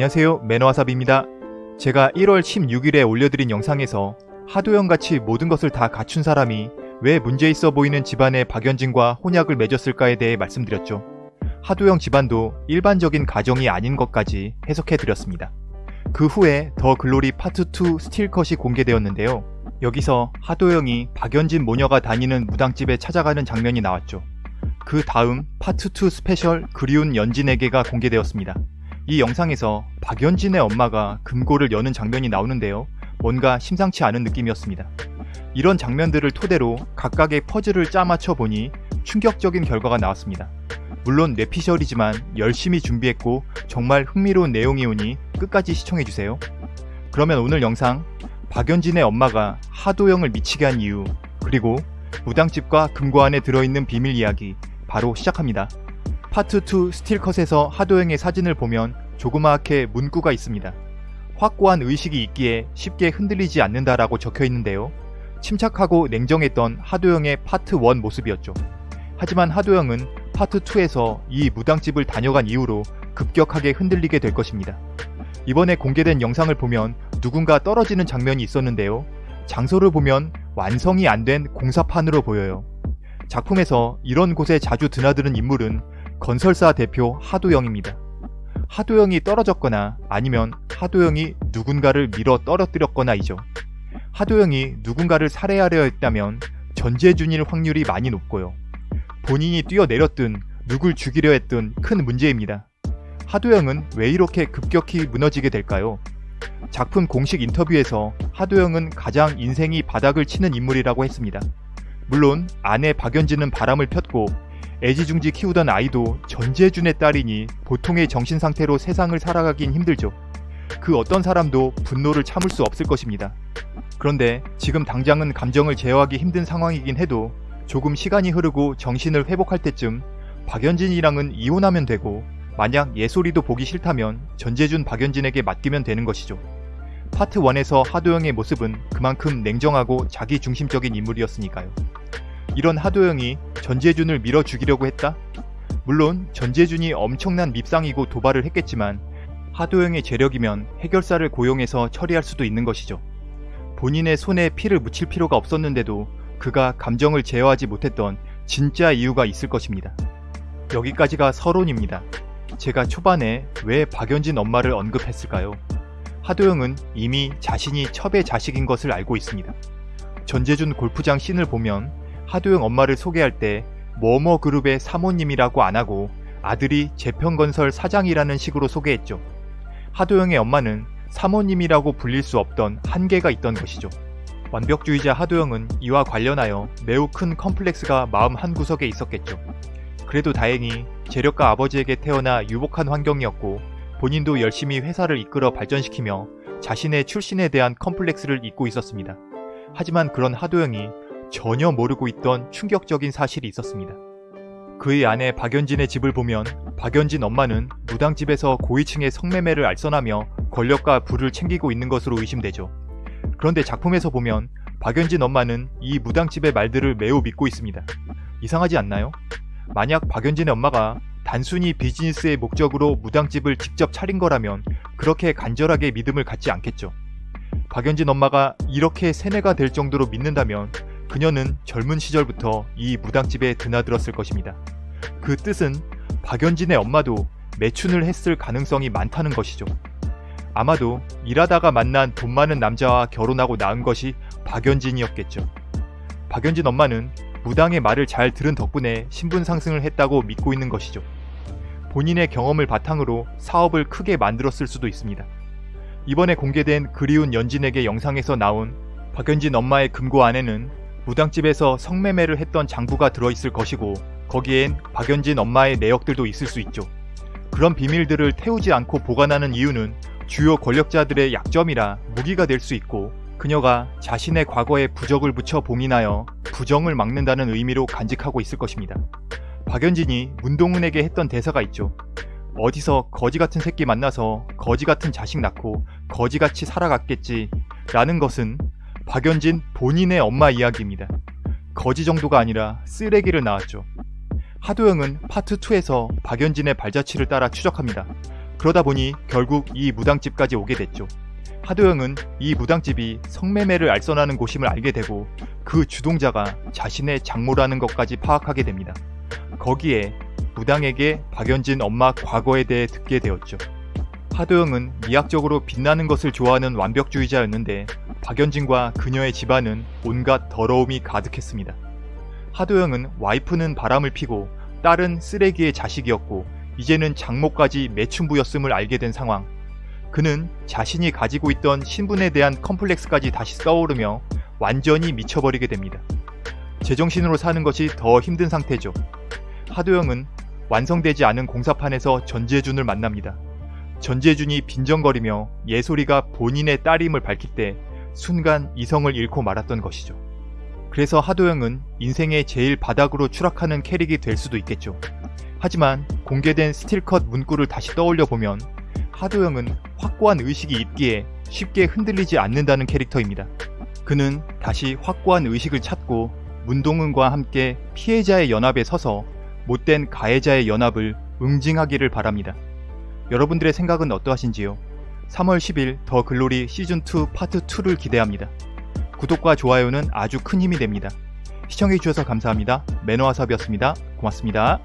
안녕하세요 매너와삽입니다. 제가 1월 16일에 올려드린 영상에서 하도영같이 모든 것을 다 갖춘 사람이 왜 문제있어 보이는 집안의 박연진과 혼약을 맺었을까에 대해 말씀드렸죠. 하도영 집안도 일반적인 가정이 아닌 것까지 해석해드렸습니다. 그 후에 더 글로리 파트 2 스틸컷이 공개되었는데요. 여기서 하도영이 박연진 모녀가 다니는 무당집에 찾아가는 장면이 나왔죠. 그 다음 파트 2 스페셜 그리운 연진에게가 공개되었습니다. 이 영상에서 박연진의 엄마가 금고를 여는 장면이 나오는데요. 뭔가 심상치 않은 느낌이었습니다. 이런 장면들을 토대로 각각의 퍼즐을 짜맞춰 보니 충격적인 결과가 나왔습니다. 물론 뇌피셜이지만 열심히 준비했고 정말 흥미로운 내용이 오니 끝까지 시청해주세요. 그러면 오늘 영상 박연진의 엄마가 하도영을 미치게 한 이유 그리고 무당집과 금고 안에 들어있는 비밀 이야기 바로 시작합니다. 파트 2 스틸컷에서 하도영의 사진을 보면 조그맣게 문구가 있습니다. 확고한 의식이 있기에 쉽게 흔들리지 않는다라고 적혀 있는데요. 침착하고 냉정했던 하도영의 파트 1 모습이었죠. 하지만 하도영은 파트 2에서 이 무당집을 다녀간 이후로 급격하게 흔들리게 될 것입니다. 이번에 공개된 영상을 보면 누군가 떨어지는 장면이 있었는데요. 장소를 보면 완성이 안 된 공사판으로 보여요. 작품에서 이런 곳에 자주 드나드는 인물은 건설사 대표 하도영입니다. 하도영이 떨어졌거나 아니면 하도영이 누군가를 밀어 떨어뜨렸거나이죠. 하도영이 누군가를 살해하려 했다면 전재준일 확률이 많이 높고요. 본인이 뛰어내렸든 누굴 죽이려 했든 큰 문제입니다. 하도영은 왜 이렇게 급격히 무너지게 될까요? 작품 공식 인터뷰에서 하도영은 가장 인생이 바닥을 치는 인물이라고 했습니다. 물론 아내 박연진은 바람을 폈고 애지중지 키우던 아이도 전재준의 딸이니 보통의 정신상태로 세상을 살아가긴 힘들죠. 그 어떤 사람도 분노를 참을 수 없을 것입니다. 그런데 지금 당장은 감정을 제어하기 힘든 상황이긴 해도 조금 시간이 흐르고 정신을 회복할 때쯤 박연진이랑은 이혼하면 되고 만약 예솔이도 보기 싫다면 전재준 박연진에게 맡기면 되는 것이죠. 파트 1에서 하도영의 모습은 그만큼 냉정하고 자기중심적인 인물이었으니까요. 이런 하도영이 전재준을 밀어 죽이려고 했다? 물론 전재준이 엄청난 밉상이고 도발을 했겠지만 하도영의 재력이면 해결사를 고용해서 처리할 수도 있는 것이죠. 본인의 손에 피를 묻힐 필요가 없었는데도 그가 감정을 제어하지 못했던 진짜 이유가 있을 것입니다. 여기까지가 서론입니다. 제가 초반에 왜 박연진 엄마를 언급했을까요? 하도영은 이미 자신이 첩의 자식인 것을 알고 있습니다. 전재준 골프장 씬을 보면 하도영 엄마를 소개할 때 뭐뭐 그룹의 사모님이라고 안하고 아들이 재평건설 사장이라는 식으로 소개했죠. 하도영의 엄마는 사모님이라고 불릴 수 없던 한계가 있던 것이죠. 완벽주의자 하도영은 이와 관련하여 매우 큰 컴플렉스가 마음 한구석에 있었겠죠. 그래도 다행히 재력가 아버지에게 태어나 유복한 환경이었고 본인도 열심히 회사를 이끌어 발전시키며 자신의 출신에 대한 컴플렉스를 잊고 있었습니다. 하지만 그런 하도영이 전혀 모르고 있던 충격적인 사실이 있었습니다. 그의 아내 박연진의 집을 보면 박연진 엄마는 무당집에서 고위층의 성매매를 알선하며 권력과 부를 챙기고 있는 것으로 의심되죠. 그런데 작품에서 보면 박연진 엄마는 이 무당집의 말들을 매우 믿고 있습니다. 이상하지 않나요? 만약 박연진의 엄마가 단순히 비즈니스의 목적으로 무당집을 직접 차린 거라면 그렇게 간절하게 믿음을 갖지 않겠죠. 박연진 엄마가 이렇게 세뇌가 될 정도로 믿는다면 그녀는 젊은 시절부터 이 무당집에 드나들었을 것입니다. 그 뜻은 박연진의 엄마도 매춘을 했을 가능성이 많다는 것이죠. 아마도 일하다가 만난 돈 많은 남자와 결혼하고 낳은 것이 박연진이었겠죠. 박연진 엄마는 무당의 말을 잘 들은 덕분에 신분 상승을 했다고 믿고 있는 것이죠. 본인의 경험을 바탕으로 사업을 크게 만들었을 수도 있습니다. 이번에 공개된 그리운 연진에게 영상에서 나온 박연진 엄마의 금고 안에는 무당집에서 성매매를 했던 장부가 들어있을 것이고 거기엔 박연진 엄마의 내역들도 있을 수 있죠. 그런 비밀들을 태우지 않고 보관하는 이유는 주요 권력자들의 약점이라 무기가 될 수 있고 그녀가 자신의 과거에 부적을 붙여 봉인하여 부정을 막는다는 의미로 간직하고 있을 것입니다. 박연진이 문동은에게 했던 대사가 있죠. 어디서 거지 같은 새끼 만나서 거지 같은 자식 낳고 거지같이 살아갔겠지 라는 것은 박연진 본인의 엄마 이야기입니다. 거지 정도가 아니라 쓰레기를 낳았죠. 하도영은 파트 2에서 박연진의 발자취를 따라 추적합니다. 그러다 보니 결국 이 무당집까지 오게 됐죠. 하도영은 이 무당집이 성매매를 알선하는 곳임을 알게 되고 그 주동자가 자신의 장모라는 것까지 파악하게 됩니다. 거기에 무당에게 박연진 엄마 과거에 대해 듣게 되었죠. 하도영은 미학적으로 빛나는 것을 좋아하는 완벽주의자였는데 박연진과 그녀의 집안은 온갖 더러움이 가득했습니다. 하도영은 와이프는 바람을 피고 딸은 쓰레기의 자식이었고 이제는 장모까지 매춘부였음을 알게 된 상황. 그는 자신이 가지고 있던 신분에 대한 컴플렉스까지 다시 떠오르며 완전히 미쳐버리게 됩니다. 제정신으로 사는 것이 더 힘든 상태죠. 하도영은 완성되지 않은 공사판에서 전재준을 만납니다. 전재준이 빈정거리며 예솔이가 본인의 딸임을 밝힐 때 순간 이성을 잃고 말았던 것이죠. 그래서 하도영은 인생의 제일 바닥으로 추락하는 캐릭이 될 수도 있겠죠. 하지만 공개된 스틸컷 문구를 다시 떠올려 보면 하도영은 확고한 의식이 있기에 쉽게 흔들리지 않는다는 캐릭터입니다. 그는 다시 확고한 의식을 찾고 문동은과 함께 피해자의 연합에 서서 못된 가해자의 연합을 응징하기를 바랍니다. 여러분들의 생각은 어떠하신지요? 3월 10일 더 글로리 시즌2 파트 2를 기대합니다. 구독과 좋아요는 아주 큰 힘이 됩니다. 시청해주셔서 감사합니다. 매너와섭이었습니다. 고맙습니다.